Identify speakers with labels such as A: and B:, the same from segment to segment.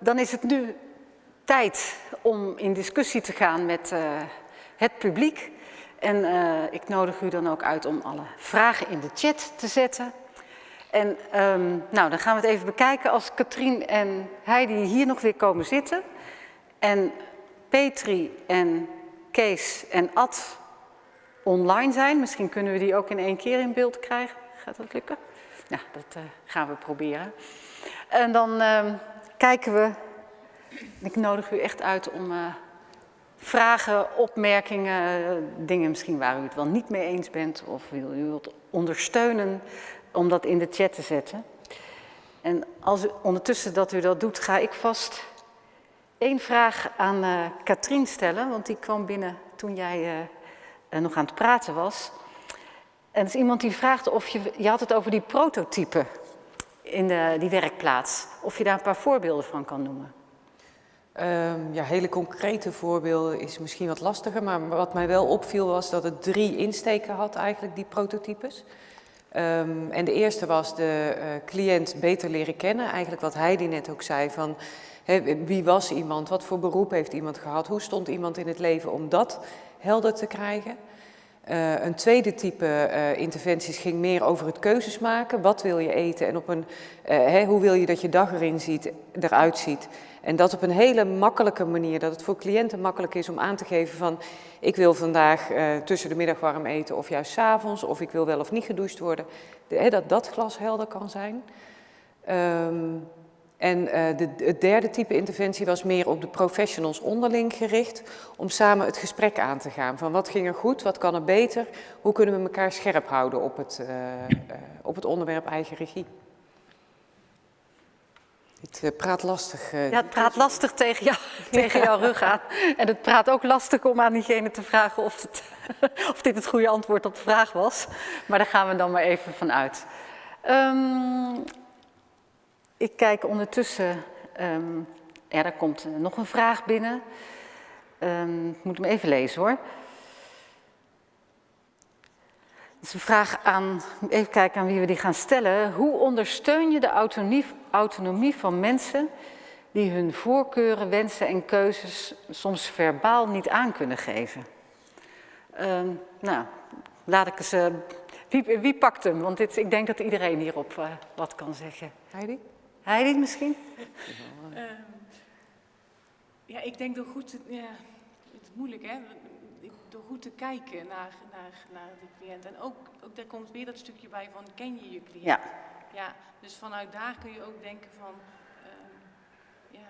A: dan is het nu tijd om in discussie te gaan met uh, het publiek. En uh, ik nodig u dan ook uit om alle vragen in de chat te zetten. En um, nou, dan gaan we het even bekijken als Katrien en Heidi hier nog weer komen zitten. En Petri en Kees en Ad online zijn. Misschien kunnen we die ook in één keer in beeld krijgen. Gaat dat lukken? Nou, dat uh, gaan we proberen. En dan uh, kijken we, ik nodig u echt uit om uh, vragen, opmerkingen, dingen misschien waar u het wel niet mee eens bent of wil u het ondersteunen om dat in de chat te zetten. En als u, ondertussen dat u dat doet, ga ik vast één vraag aan uh, Katrien stellen, want die kwam binnen toen jij uh, nog aan het praten was. En dat is iemand die vraagt of je, je had het over die prototypen in de, die werkplaats, of je daar een paar voorbeelden van kan noemen.
B: Um, ja, hele concrete voorbeelden is misschien wat lastiger, maar wat mij wel opviel was dat het drie insteken had eigenlijk, die prototypes. Um, en de eerste was de uh, cliënt beter leren kennen, eigenlijk wat Heidi net ook zei van wie was iemand, wat voor beroep heeft iemand gehad, hoe stond iemand in het leven om dat helder te krijgen. Uh, een tweede type uh, interventies ging meer over het keuzes maken. Wat wil je eten en op een, hè, hoe wil je dat je dag erin ziet, eruit ziet. En dat op een hele makkelijke manier, dat het voor cliënten makkelijk is om aan te geven van ik wil vandaag tussen de middag warm eten of juist s avonds of ik wil wel of niet gedoucht worden. De, dat dat glashelder kan zijn. Um, en uh, de, het derde type interventie was meer op de professionals onderling gericht, om samen het gesprek aan te gaan. Van wat ging er goed, wat kan er beter, hoe kunnen we elkaar scherp houden op het, uh, uh, op het onderwerp eigen regie. Het praat lastig.
A: ja, het praat lastig tegen, jou, tegen jouw rug aan. En het praat ook lastig om aan diegene te vragen of, het, of dit het goede antwoord op de vraag was. Maar daar gaan we dan maar even van uit. Um, ik kijk ondertussen, um, ja, daar komt nog een vraag binnen. Um, ik moet hem even lezen hoor. Het is een vraag aan, even kijken aan wie we die gaan stellen. Hoe ondersteun je de autonomie, van mensen die hun voorkeuren, wensen en keuzes soms verbaal niet aan kunnen geven? Um, nou, laat ik eens, uh, wie, wie, pakt hem? Want dit, ik denk dat iedereen hierop uh, wat kan zeggen. Heidi? Heidi misschien?
C: Uh, ja, ik denk door goed te, ja, het is moeilijk hè, door goed te kijken naar, naar, naar de cliënt. En ook, ook daar komt weer dat stukje bij van ken je je cliënt?
A: Ja.
C: ja dus vanuit daar kun je ook denken van, uh, ja,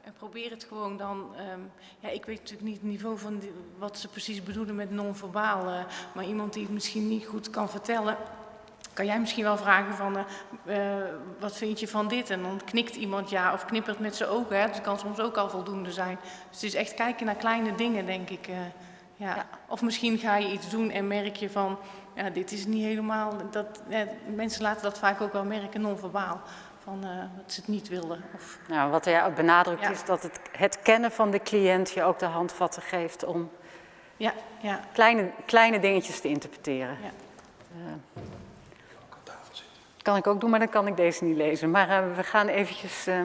C: en probeer het gewoon dan, um, ja, ik weet natuurlijk niet het niveau van die, wat ze precies bedoelen met non-verbaal, uh, maar iemand die het misschien niet goed kan vertellen, kan jij misschien wel vragen van, uh, uh, wat vind je van dit? En dan knikt iemand ja of knippert met zijn ogen. Hè? Dat kan soms ook al voldoende zijn. Dus het is echt kijken naar kleine dingen, denk ik. Uh, ja. ja. Of misschien ga je iets doen en merk je van, ja, dit is niet helemaal... Dat, mensen laten dat vaak ook wel merken, non-verbaal. Van dat ze het niet wilden. Of...
A: Nou, wat er benadrukt ja. is dat het, het kennen van de cliënt je ook de handvatten geeft om
C: ja, ja.
A: Kleine, kleine dingetjes te interpreteren. Ja. Kan ik ook doen, maar dan kan ik deze niet lezen. Maar uh, we gaan eventjes uh,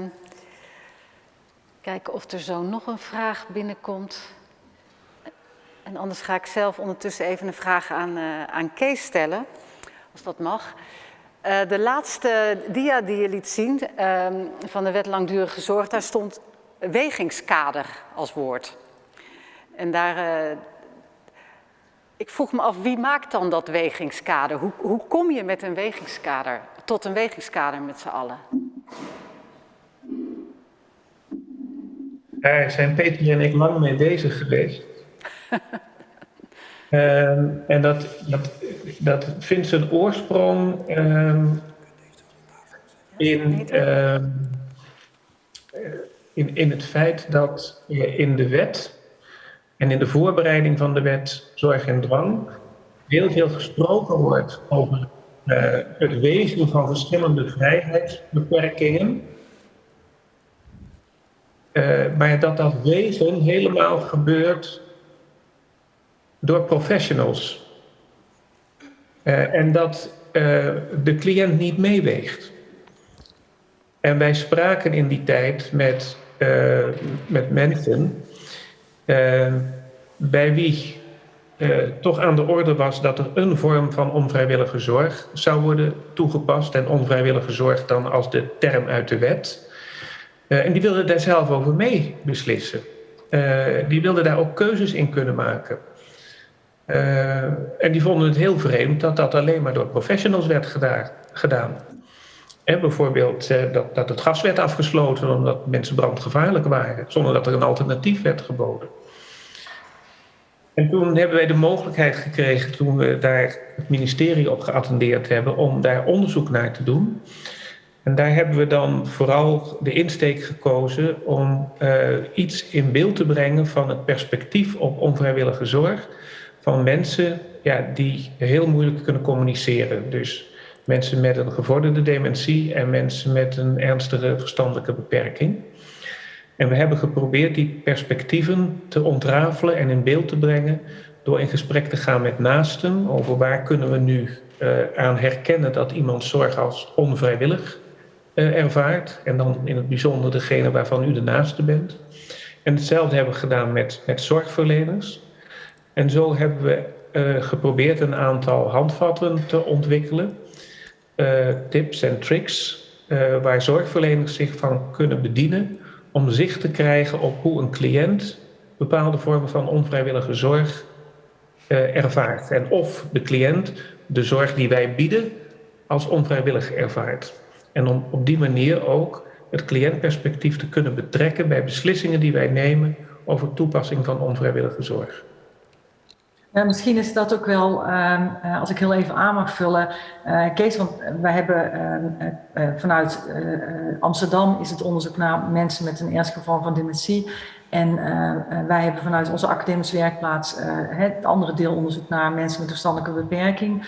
A: kijken of er zo nog een vraag binnenkomt. En anders ga ik zelf ondertussen even een vraag aan, uh, aan Kees stellen, als dat mag. de laatste dia die je liet zien ehm, van de wet langdurige zorg, daar stond wegingskader als woord. En daar, ik vroeg me af, wie maakt dan dat wegingskader? Hoe, hoe kom je met een wegingskader, tot een wegingskader met z'n allen?
D: Daar zijn Peter en ik lang mee bezig geweest. um, en dat, dat, dat vindt zijn oorsprong um, in, um, in, in het feit dat in de wet en in de voorbereiding van de wet Zorg en Dwang heel veel gesproken wordt over uh, het wezen van verschillende vrijheidsbeperkingen. Uh, maar dat dat wezen helemaal gebeurt door professionals. Uh, en dat de cliënt niet meeweegt. En wij spraken in die tijd met, met mensen bij wie uh, toch aan de orde was dat er een vorm van onvrijwillige zorg zou worden toegepast. En onvrijwillige zorg dan als de term uit de wet. en die wilden daar zelf over mee beslissen. die wilden daar ook keuzes in kunnen maken. En die vonden het heel vreemd dat dat alleen maar door professionals werd gedaan. En bijvoorbeeld dat, dat het gas werd afgesloten omdat mensen brandgevaarlijk waren, zonder dat er een alternatief werd geboden. En toen hebben wij de mogelijkheid gekregen, toen we daar het ministerie op geattendeerd hebben, om daar onderzoek naar te doen. En daar hebben we dan vooral de insteek gekozen om uh, iets in beeld te brengen van het perspectief op onvrijwillige zorg van mensen ja, die heel moeilijk kunnen communiceren. Dus mensen met een gevorderde dementie en mensen met een ernstige verstandelijke beperking. En we hebben geprobeerd die perspectieven te ontrafelen en in beeld te brengen door in gesprek te gaan met naasten over waar kunnen we nu uh, aan herkennen dat iemand zorg als onvrijwillig uh, ervaart. En dan in het bijzonder degene waarvan u de naaste bent. En hetzelfde hebben we gedaan met, zorgverleners. En zo hebben we uh, geprobeerd een aantal handvatten te ontwikkelen, tips en tricks, waar zorgverleners zich van kunnen bedienen om zicht te krijgen op hoe een cliënt bepaalde vormen van onvrijwillige zorg ervaart. En of de cliënt de zorg die wij bieden als onvrijwillig ervaart. En om op die manier ook het cliëntperspectief te kunnen betrekken bij beslissingen die wij nemen over toepassing van onvrijwillige zorg.
E: Misschien is dat ook wel, uh, als ik heel even aan mag vullen, uh, Kees, want wij hebben uh, vanuit Amsterdam is het onderzoek naar mensen met een ernstige vorm van dementie. En wij hebben vanuit onze academische werkplaats het andere deel onderzoek naar mensen met verstandelijke beperking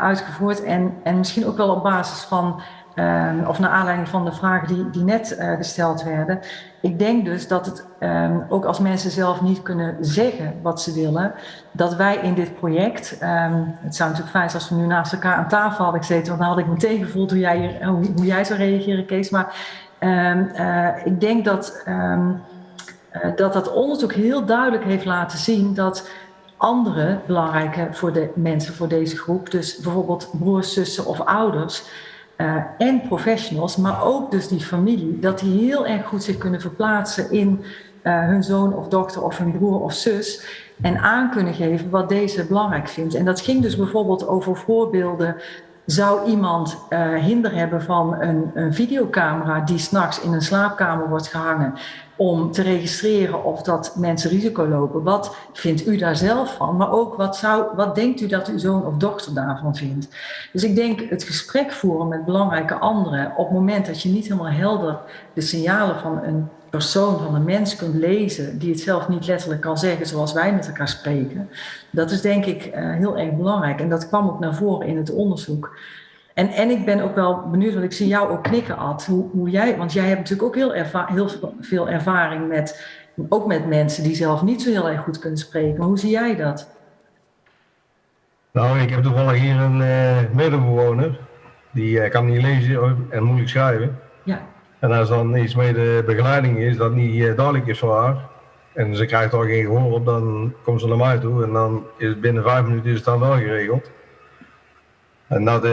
E: uitgevoerd. En, en misschien ook wel op basis van Um, of naar aanleiding van de vragen die, die net uh, gesteld werden. Ik denk dus dat het um, ook als mensen zelf niet kunnen zeggen wat ze willen, dat wij in dit project, um, het zou natuurlijk fijn zijn als we nu naast elkaar aan tafel hadden gezeten, want dan had ik meteen gevoeld hoe jij, hier, hoe, jij zou reageren, Kees. Maar uh, ik denk dat, uh, dat dat onderzoek heel duidelijk heeft laten zien dat andere belangrijke voor de mensen, voor deze groep, dus bijvoorbeeld broers, zussen of ouders, uh, en professionals, maar ook dus die familie, dat die heel erg goed zich kunnen verplaatsen in uh, hun zoon of dochter of hun broer of zus en aan kunnen geven wat deze belangrijk vindt. En dat ging dus bijvoorbeeld over voorbeelden. Zou iemand uh, hinder hebben van een, een videocamera die s'nachts in een slaapkamer wordt gehangen om te registreren of dat mensen risico lopen. Wat vindt u daar zelf van? Maar ook wat, zou, wat denkt u dat uw zoon of dochter daarvan vindt? Dus ik denk het gesprek voeren met belangrijke anderen op het moment dat je niet helemaal helder de signalen van een persoon, van een mens kunt lezen, die het zelf niet letterlijk kan zeggen zoals wij met elkaar spreken, dat is denk ik uh, heel erg belangrijk. En dat kwam ook naar voren in het onderzoek. En, en ik ben ook wel benieuwd, want ik zie jou ook knikken, Ad, hoe, hoe jij, want jij hebt natuurlijk ook heel, erva heel veel ervaring met, ook met mensen die zelf niet zo heel erg goed kunnen spreken. Hoe zie jij dat?
F: Nou, ik heb toevallig hier een uh, medebewoner, die uh, kan niet lezen en moeilijk schrijven.
E: Ja.
F: En als dan iets met de begeleiding is, dat niet uh, duidelijk is voor haar, en ze krijgt al geen gehoor op, dan komt ze naar mij toe en dan is binnen vijf minuten is het dan wel geregeld. En dat,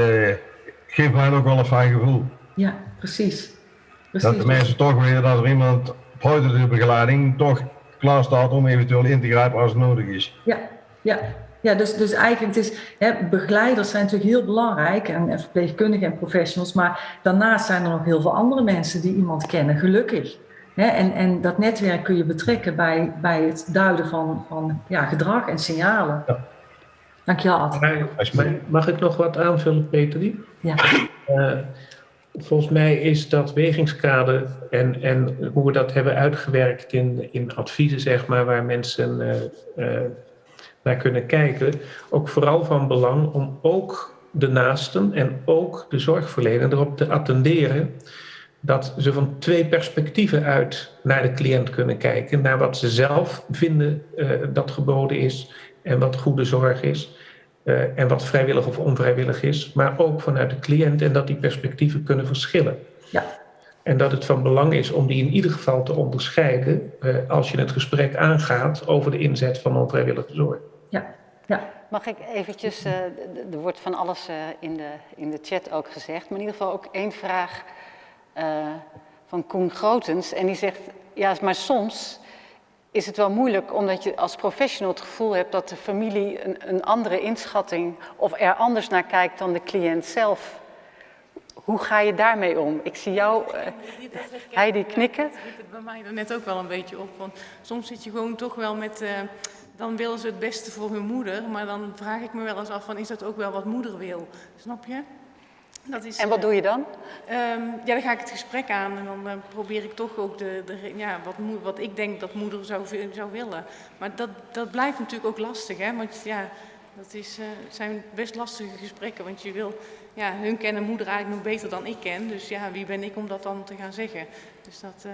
F: geeft mij ook wel een fijn gevoel.
E: Ja, precies.
F: precies. Dat de mensen toch weten dat er iemand buiten de begeleiding toch klaar staat om eventueel in te grijpen als het nodig is.
E: Ja, ja. Ja, dus, dus eigenlijk het is, hè, begeleiders zijn natuurlijk heel belangrijk en, en verpleegkundigen en professionals, maar daarnaast zijn er nog heel veel andere mensen die iemand kennen, gelukkig. Hè, en, en dat netwerk kun je betrekken bij, bij het duiden van, van ja, gedrag en signalen. Ja. Dankjewel, Ad.
D: Mag ik nog wat aanvullen, Peterie?
E: Ja.
D: Uh, volgens mij is dat wegingskader en, en hoe we dat hebben uitgewerkt in, in adviezen, zeg maar, waar mensen uh, uh, naar kunnen kijken, ook vooral van belang om ook de naasten en ook de zorgverlener erop te attenderen dat ze van twee perspectieven uit naar de cliënt kunnen kijken. Naar wat ze zelf vinden uh, dat geboden is en wat goede zorg is. Uh, en wat vrijwillig of onvrijwillig is, maar ook vanuit de cliënt en dat die perspectieven kunnen verschillen.
E: Ja.
D: En dat het van belang is om die in ieder geval te onderscheiden uh, als je het gesprek aangaat over de inzet van onvrijwillige zorg.
E: Ja, ja.
A: Mag ik eventjes, uh, er wordt van alles uh, in, de, in de chat ook gezegd, maar in ieder geval ook één vraag van Koen Grotens. En die zegt, ja, maar soms is het wel moeilijk omdat je als professional het gevoel hebt dat de familie een, een andere inschatting of er anders naar kijkt dan de cliënt zelf. Hoe ga je daarmee om? Ik zie jou, uh, Heidi, knikken.
C: Ja, dat het bij mij er net ook wel een beetje op. Want soms zit je gewoon toch wel met... Uh, dan willen ze het beste voor hun moeder. Maar dan vraag ik me wel eens af van, is dat ook wel wat moeder wil? Snap je?
A: Dat is, en wat doe je dan?
C: Um, ja, dan ga ik het gesprek aan en dan uh, probeer ik toch ook de, de, ja, wat, wat ik denk dat moeder zou, zou willen. Maar dat, dat blijft natuurlijk ook lastig, hè? want ja, dat is, uh, het zijn best lastige gesprekken. Want je wil, ja, hun kennen moeder eigenlijk nog beter dan ik ken. Dus ja, wie ben ik om dat dan te gaan zeggen? Dus dat, uh,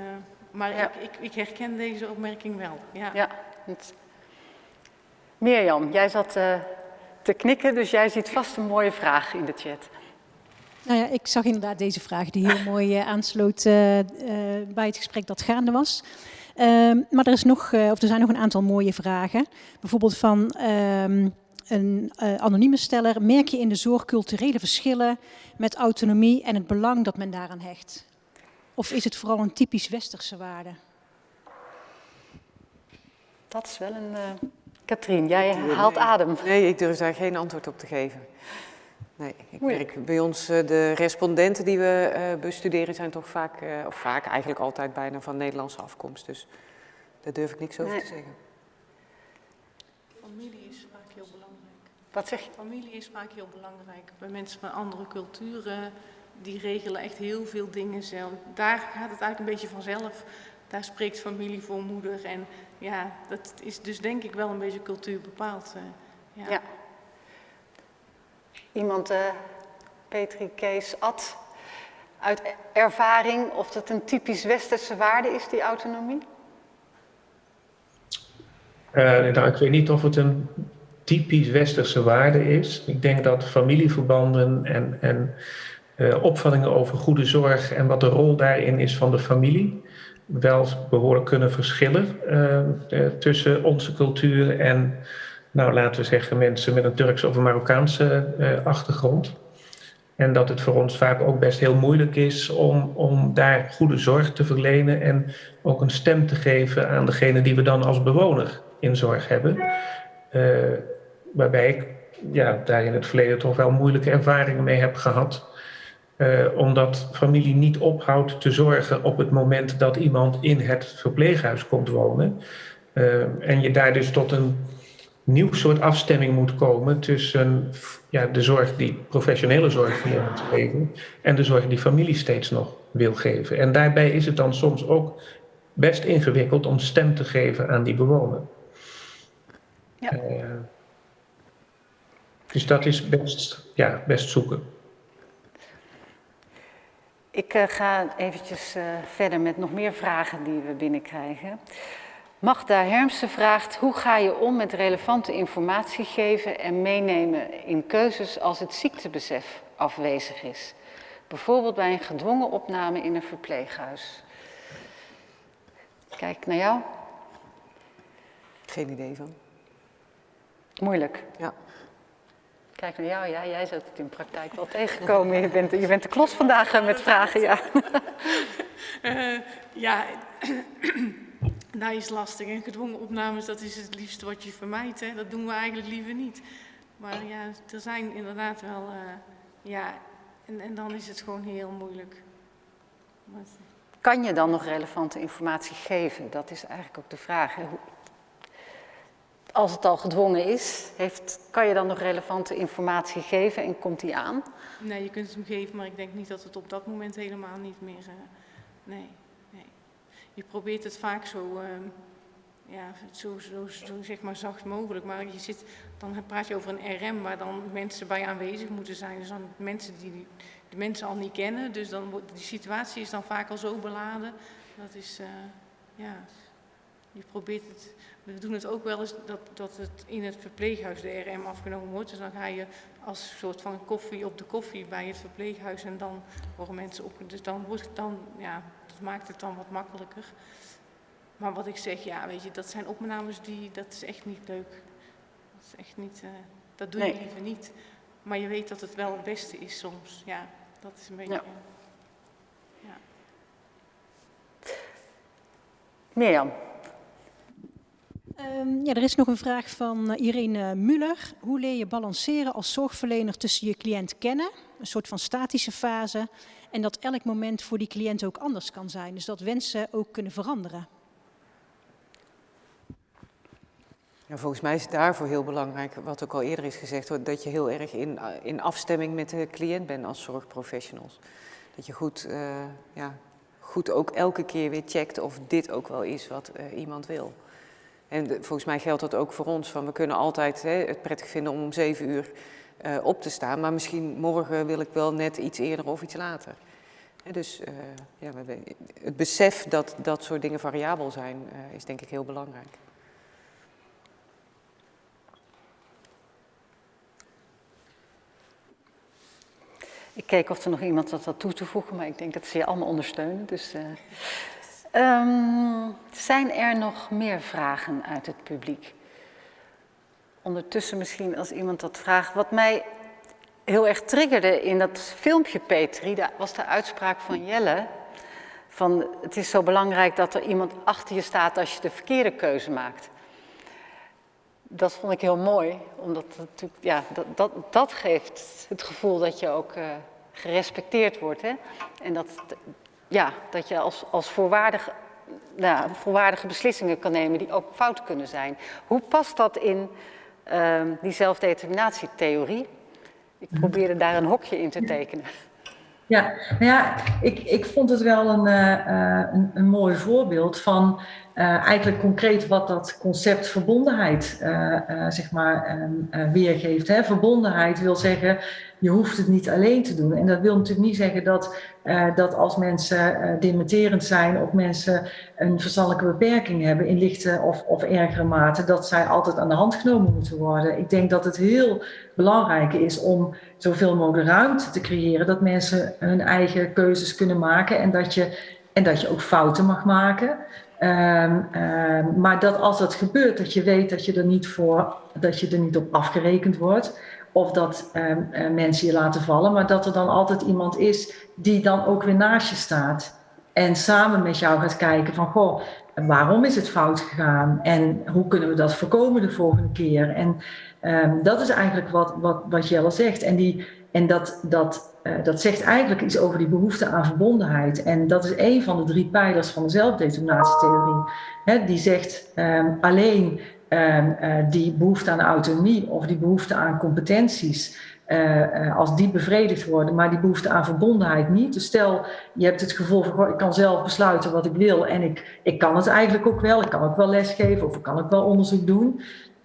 C: maar ja. ik, ik, ik, herken deze opmerking wel. Ja.
A: ja het... Mirjam, jij zat te knikken, dus jij ziet vast een mooie vraag in de chat.
G: Nou ja, ik zag inderdaad deze vraag die heel mooi uh, aansloot uh, uh, bij het gesprek dat gaande was. Ehm, maar er, is nog, of er zijn nog een aantal mooie vragen. Bijvoorbeeld van um, een anonieme steller. Merk je in de zorg culturele verschillen met autonomie en het belang dat men daaraan hecht? Of is het vooral een typisch westerse waarde?
A: Dat is wel een... Katrien, jij haalt adem.
B: Nee, ik durf daar geen antwoord op te geven. Nee, ik merk bij ons uh, de respondenten die we uh, bestuderen zijn toch vaak, uh, of vaak eigenlijk altijd bijna van Nederlandse afkomst. Dus daar durf ik niks over nee. te zeggen.
C: Familie is vaak heel belangrijk.
A: Wat zeg je?
C: Familie is vaak heel belangrijk. Bij mensen van andere culturen, die regelen echt heel veel dingen zelf. Daar gaat het eigenlijk een beetje vanzelf. Daar spreekt familie voor moeder. En ja, dat is dus denk ik wel een beetje cultuur bepaald. ja.
A: ja. Iemand, uh, Petri Kees Ad, uit ervaring of dat een typisch westerse waarde is, die autonomie?
D: Uh, ik weet niet of het een typisch westerse waarde is. Ik denk dat familieverbanden en, en uh, opvattingen over goede zorg en wat de rol daarin is van de familie wel behoorlijk kunnen verschillen tussen onze cultuur en nou laten we zeggen, mensen met een Turkse of een Marokkaanse uh, achtergrond. En dat het voor ons vaak ook best heel moeilijk is om, om daar goede zorg te verlenen en ook een stem te geven aan degene die we dan als bewoner in zorg hebben. Uh, waarbij ik ja, daar in het verleden toch wel moeilijke ervaringen mee heb gehad. Uh, omdat familie niet ophoudt te zorgen op het moment dat iemand in het verpleeghuis komt wonen. En je daar dus tot een nieuw soort afstemming moet komen tussen ja, de zorg die professionele zorg moet geven en de zorg die familie steeds nog wil geven. En daarbij is het dan soms ook best ingewikkeld om stem te geven aan die bewoner. Ja. Uh, dus dat is best, ja, best zoeken.
A: Ik uh, ga eventjes uh, verder met nog meer vragen die we binnenkrijgen. Magda Hermsen vraagt, hoe ga je om met relevante informatie geven en meenemen in keuzes als het ziektebesef afwezig is? Bijvoorbeeld bij een gedwongen opname in een verpleeghuis. Kijk naar jou.
B: Geen idee van.
A: Moeilijk.
B: Ja.
A: Kijk naar jou, ja, jij zult het in praktijk wel tegenkomen. Je bent, je bent de klos vandaag met vragen, ja.
C: Uh, ja, dat is lastig. En gedwongen opnames, dat is het liefste wat je vermijdt. Hè? Dat doen we eigenlijk liever niet. Maar ja, er zijn inderdaad wel... Uh, ja, en, en dan is het gewoon heel moeilijk. Maar...
A: Kan je dan nog relevante informatie geven? Dat is eigenlijk ook de vraag. Hè? Als het al gedwongen is, heeft, kan je dan nog relevante informatie geven en komt die aan?
C: Nee, je kunt hem geven, maar ik denk niet dat het op dat moment helemaal niet meer... Uh, nee je probeert het vaak zo, uh, ja, zo, zo, zeg maar zacht mogelijk. Maar je zit, dan praat je over een RM waar dan mensen bij aanwezig moeten zijn. Dus dan mensen die de mensen al niet kennen. Dus dan die situatie is dan vaak al zo beladen. Dat is, uh, ja. je probeert het, we doen het ook wel eens dat, dat het in het verpleeghuis de RM afgenomen wordt. Dus dan ga je als soort van koffie op de koffie bij het verpleeghuis en dan worden mensen op. Dus dan wordt het dan, ja, dat maakt het dan wat makkelijker. Maar wat ik zeg, ja, weet je, dat zijn opnames die, dat is echt niet leuk. Dat is echt niet, uh, dat doe je
A: Nee.
C: liever niet. Maar je weet dat het wel het beste is soms. Ja, dat is een beetje.
A: Ja.
C: ja.
A: Mirjam,
G: Ehm, ja, er is nog een vraag van eh, Irene Muller. Hoe leer je balanceren als zorgverlener tussen je cliënt kennen, een soort van statische fase, en dat elk moment voor die cliënt ook anders kan zijn? Dus dat wensen ook kunnen veranderen.
B: Ja, volgens mij is het daarvoor heel belangrijk, wat ook al eerder is gezegd, dat je heel erg in, in afstemming met de cliënt bent als zorgprofessionals. Dat je goed, eh, ja, goed ook elke keer weer checkt of dit ook wel is wat eh, iemand wil. En volgens mij geldt dat ook voor ons, van we kunnen altijd hè, het prettig vinden om om zeven uur eh, op te staan, maar misschien morgen wil ik wel net iets eerder of iets later. Dus eh, ja, het besef dat dat soort dingen variabel zijn, eh, is denk ik heel belangrijk.
A: ik keek of er nog iemand had toe te voegen, maar ik denk dat ze je allemaal ondersteunen. Dus, eh, ehm, zijn er nog meer vragen uit het publiek? Ondertussen misschien als iemand dat vraagt. Wat mij heel erg triggerde in dat filmpje, Petri, was de uitspraak van Jelle. Van het is zo belangrijk dat er iemand achter je staat als je de verkeerde keuze maakt. Dat vond ik heel mooi, omdat natuurlijk, ja, dat, dat, dat geeft het gevoel dat je ook eh, gerespecteerd wordt. Hè? En dat, ja, dat je als, als voorwaardig, nou, voorwaardige beslissingen kan nemen die ook fout kunnen zijn. Hoe past dat in ehm, die zelfdeterminatietheorie? Ik probeerde daar een hokje in te tekenen.
E: Ja, nou ja, ik, ik vond het wel een, eh, eh, een, een mooi voorbeeld van eh, eigenlijk concreet wat dat concept verbondenheid eh, eh, zeg maar, ehm, eh, weergeeft. Hè. Verbondenheid wil zeggen, je hoeft het niet alleen te doen. En dat wil natuurlijk niet zeggen dat, dat als mensen dementerend zijn of mensen een verstandelijke beperking hebben in lichte of, of ergere mate, dat zij altijd aan de hand genomen moeten worden. Ik denk dat het heel belangrijk is om zoveel mogelijk ruimte te creëren, dat mensen hun eigen keuzes kunnen maken en dat je, en dat je ook fouten mag maken. Ehm, ehm, maar dat als dat gebeurt, dat je weet dat je er niet, voor, dat je er niet op afgerekend wordt. Of dat ehm, eh, mensen je laten vallen, maar dat er dan altijd iemand is die dan ook weer naast je staat. En samen met jou gaat kijken van, goh, waarom is het fout gegaan? En hoe kunnen we dat voorkomen de volgende keer? En dat is eigenlijk wat, wat, wat Jelle zegt. En, die, en dat, dat, eh, dat zegt eigenlijk iets over die behoefte aan verbondenheid. En dat is een van de drie pijlers van de zelfdeterminatietheorie. Die zegt ehm, alleen ehm, eh, die behoefte aan autonomie of die behoefte aan competenties. eh, als die bevredigd worden, maar die behoefte aan verbondenheid niet. Dus stel, je hebt het gevoel van, ik kan zelf besluiten wat ik wil en ik, ik kan het eigenlijk ook wel. Ik kan ook wel lesgeven of ik kan ook wel onderzoek doen.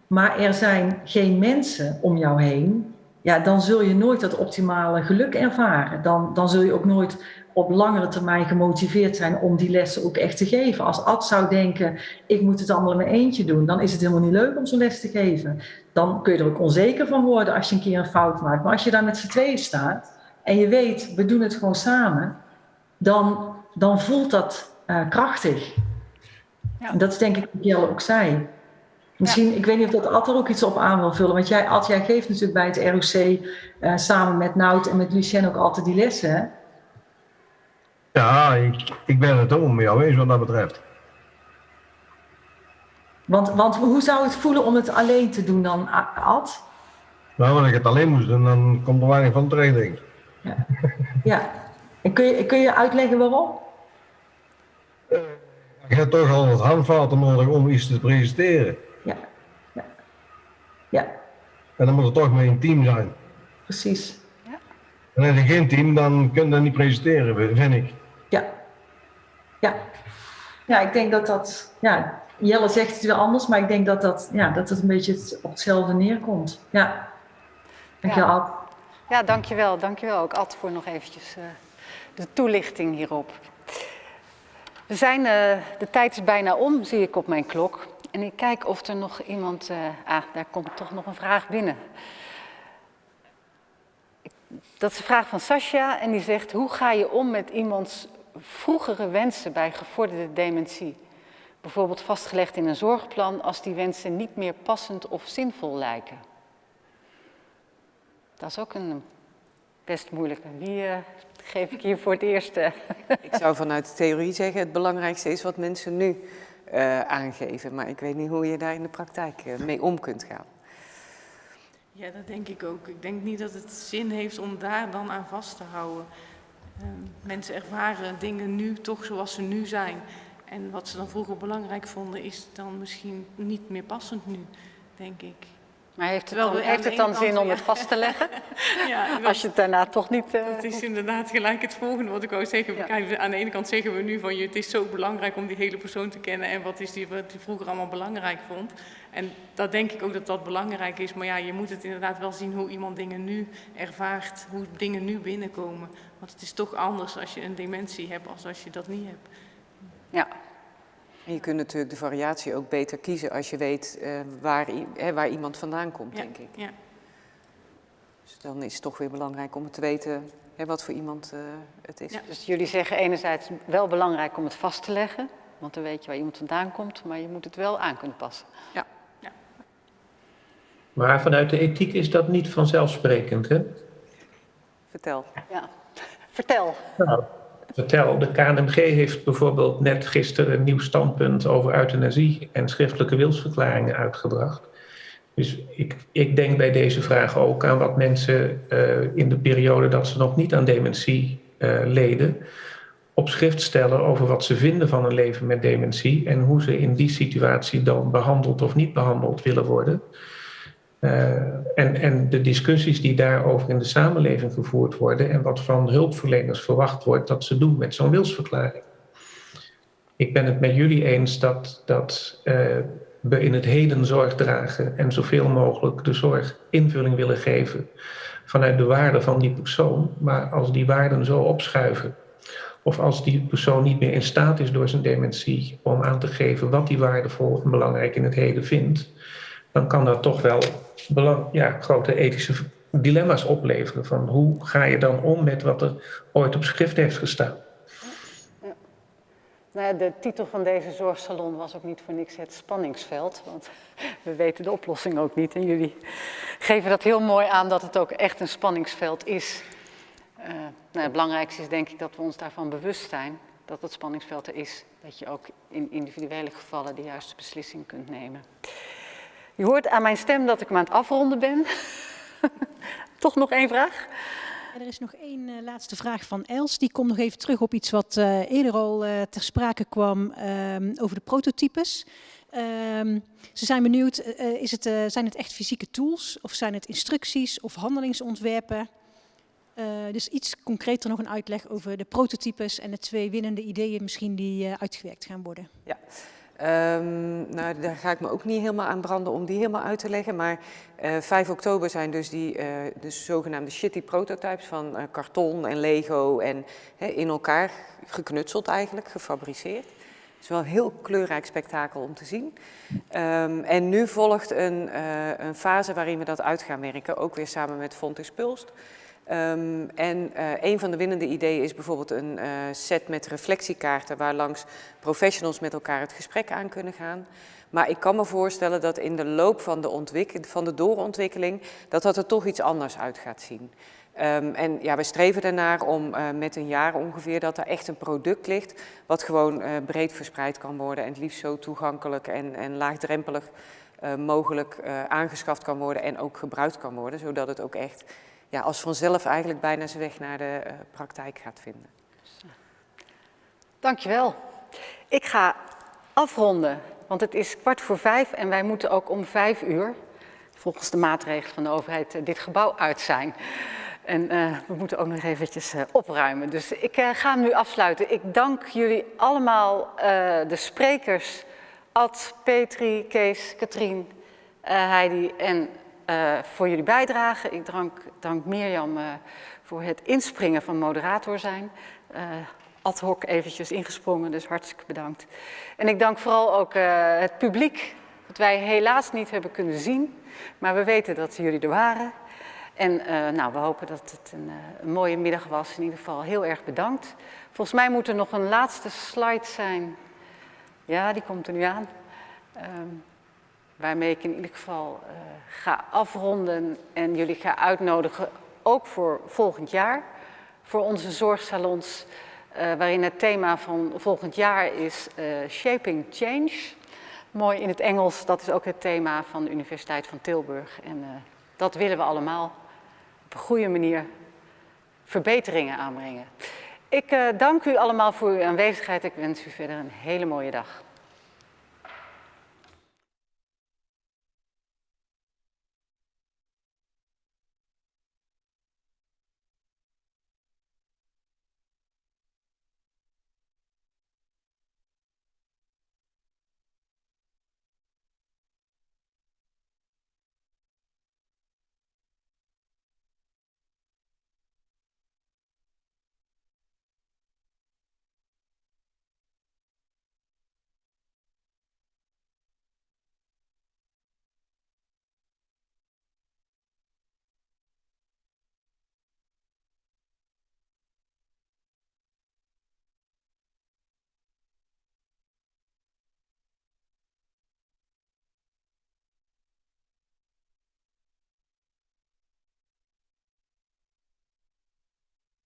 E: Maar er zijn geen mensen om jou heen. Ja, dan zul je nooit dat optimale geluk ervaren. Dan, dan zul je ook nooit op langere termijn gemotiveerd zijn om die lessen ook echt te geven. Als Ad zou denken, ik moet het allemaal in mijn eentje doen, dan is het helemaal niet leuk om zo'n les te geven. Dan kun je er ook onzeker van worden als je een keer een fout maakt. Maar als je daar met z'n tweeën staat en je weet, we doen het gewoon samen, dan, dan voelt dat uh, krachtig.
A: Ja.
E: En dat is denk ik wat Jelle ook zei. Misschien, ik weet niet of dat Ad er ook iets op aan wil vullen. Want jij, Ad, jij geeft natuurlijk bij het ROC uh, samen met Nout en met Lucien ook altijd die lessen. Hè?
F: Ja, ik, ik ben het ook met jou eens wat dat betreft.
E: Want, want hoe zou het voelen om het alleen te doen dan, Ad?
F: Nou, als ik het alleen moest doen, dan komt er weinig van terecht, denk ik.
E: Ja. ja. En kun je, kun je uitleggen waarom?
F: Uh, je hebt toch al wat handvaten nodig om iets te presenteren.
E: Ja.
F: En dan moet het toch met een team zijn.
E: Precies.
A: Ja.
F: En als je geen team, dan kun je dat niet presenteren, vind ik.
E: Ja. Ja. Ja, ik denk dat dat... Ja, Jelle zegt het weer anders, maar ik denk dat, dat, ja, dat het een beetje op hetzelfde neerkomt. Ja. Dankjewel,
A: ja.
E: Ad.
A: Ja, dankjewel. Dankjewel ook, Ad, voor nog eventjes uh, de toelichting hierop. We zijn, uh, de tijd is bijna om, zie ik op mijn klok. En ik kijk of er nog iemand... Uh, ah, daar komt toch nog een vraag binnen. Dat is een vraag van Sascha en die zegt... Hoe ga je om met iemands vroegere wensen bij gevorderde dementie? Bijvoorbeeld vastgelegd in een zorgplan als die wensen niet meer passend of zinvol lijken. Dat is ook een best moeilijke. Wie uh, geef ik hier voor het eerst?
B: ik zou vanuit de theorie zeggen, het belangrijkste is wat mensen nu uh, aangeven. Maar ik weet niet hoe je daar in de praktijk uh, mee om kunt gaan.
C: Ja, dat denk ik ook. Ik denk niet dat het zin heeft om daar dan aan vast te houden. Uh, mensen ervaren dingen nu toch zoals ze nu zijn. En wat ze dan vroeger belangrijk vonden, is dan misschien niet meer passend nu, denk ik.
A: Maar heeft het dan, heeft het dan zin om het vast te leggen? ja, Als je het daarna toch niet...
C: Uh, dat is inderdaad gelijk het volgende wat ik wou zeggen. Ja. aan de ene kant zeggen we nu van je, het is zo belangrijk om die hele persoon te kennen en wat is die wat die vroeger allemaal belangrijk vond. En dat denk ik ook dat dat belangrijk is. Maar ja, je moet het inderdaad wel zien hoe iemand dingen nu ervaart, hoe dingen nu binnenkomen. Want het is toch anders als je een dementie hebt als als je dat niet hebt.
A: Ja,
B: je kunt natuurlijk de variatie ook beter kiezen als je weet uh, waar, waar, iemand vandaan komt, denk ik.
C: Ja.
B: Dus dan is het toch weer belangrijk om te weten hè, wat voor iemand uh, het is. Ja.
A: Dus jullie zeggen enerzijds wel belangrijk om het vast te leggen, want dan weet je waar iemand vandaan komt, maar je moet het wel aan kunnen passen.
B: Ja. ja.
D: Maar vanuit de ethiek is dat niet vanzelfsprekend, hè?
B: Vertel.
A: Ja, vertel.
D: Nou, vertel. De KNMG heeft bijvoorbeeld net gisteren een nieuw standpunt over euthanasie en schriftelijke wilsverklaringen uitgebracht. Dus ik, ik denk bij deze vraag ook aan wat mensen uh, in de periode dat ze nog niet aan dementie uh, leden, op schrift stellen over wat ze vinden van een leven met dementie en hoe ze in die situatie dan behandeld of niet behandeld willen worden. Uh, en, en de discussies die daarover in de samenleving gevoerd worden en wat van hulpverleners verwacht wordt dat ze doen met zo'n wilsverklaring. Ik ben het met jullie eens dat, dat uh, we in het heden zorg dragen en zoveel mogelijk de zorg invulling willen geven vanuit de waarde van die persoon. Maar als die waarden zo opschuiven, of als die persoon niet meer in staat is door zijn dementie om aan te geven wat die waardevol en belangrijk in het heden vindt, dan kan dat toch wel ja, grote ethische dilemma's opleveren. Van hoe ga je dan om met wat er ooit op schrift heeft gestaan?
A: Nou de titel van deze zorgsalon was ook niet voor niks het spanningsveld. Want we weten de oplossing ook niet. En jullie geven dat heel mooi aan dat het ook echt een spanningsveld is. Uh, nou, het belangrijkste is denk ik dat we ons daarvan bewust zijn. Dat het spanningsveld er is. Dat je ook in individuele gevallen de juiste beslissing kunt nemen. Je hoort aan mijn stem dat ik me aan het afronden ben. Toch nog één vraag?
G: er is nog één uh, laatste vraag van Els. Die komt nog even terug op iets wat uh, eerder al uh, ter sprake kwam um, over de prototypes. Um, ze zijn benieuwd, is het, zijn het echt fysieke tools of zijn het instructies of handelingsontwerpen? dus iets concreter nog een uitleg over de prototypes en de twee winnende ideeën misschien die uitgewerkt gaan worden.
B: Ja. Um, nou, daar ga ik me ook niet helemaal aan branden om die helemaal uit te leggen. Maar uh, eh, 5 oktober zijn dus die uh, de zogenaamde shitty prototypes van uh, karton en Lego en in elkaar geknutseld eigenlijk, gefabriceerd. Het is wel een heel kleurrijk spektakel om te zien. Um, en nu volgt een, een, fase waarin we dat uit gaan werken, ook weer samen met Fontes Pulst. Um, en uh, een van de winnende ideeën is bijvoorbeeld een uh, set met reflectiekaarten waar langs professionals met elkaar het gesprek aan kunnen gaan. Maar ik kan me voorstellen dat in de loop van de, van de doorontwikkeling dat dat er toch iets anders uit gaat zien. Um, en ja, we streven ernaar om uh, met een jaar ongeveer dat er echt een product ligt wat gewoon breed verspreid kan worden en het liefst zo toegankelijk en, en laagdrempelig mogelijk aangeschaft kan worden en ook gebruikt kan worden, zodat het ook echt ja, als vanzelf eigenlijk bijna zijn weg naar de uh, praktijk gaat vinden.
A: Dankjewel. Ik ga afronden, want het is kwart voor vijf en wij moeten ook om vijf uur, volgens de maatregelen van de overheid, eh, dit gebouw uit zijn. En uh, we moeten ook nog eventjes opruimen. Dus ik ga hem nu afsluiten. Ik dank jullie allemaal, de sprekers, Ad, Petri, Kees, Katrien, Heidi en uh, voor jullie bijdrage. Ik dank, dank Mirjam uh, voor het inspringen van moderator zijn. Uh, ad hoc eventjes ingesprongen, dus hartstikke bedankt. En ik dank vooral ook het publiek, dat wij helaas niet hebben kunnen zien, maar we weten dat jullie er waren. En nou, we hopen dat het een, een, mooie middag was. In ieder geval heel erg bedankt. Volgens mij moet er nog een laatste slide zijn. Ja, die komt er nu aan. Um, waarmee ik in ieder geval uh, ga afronden en jullie ga uitnodigen, ook voor volgend jaar, voor onze zorgsalons, waarin het thema van volgend jaar is Shaping Change. Mooi in het Engels, dat is ook het thema van de Universiteit van Tilburg. En dat willen we allemaal op een goede manier verbeteringen aanbrengen. Ik uh, dank u allemaal voor uw aanwezigheid. Ik wens u verder een hele mooie dag.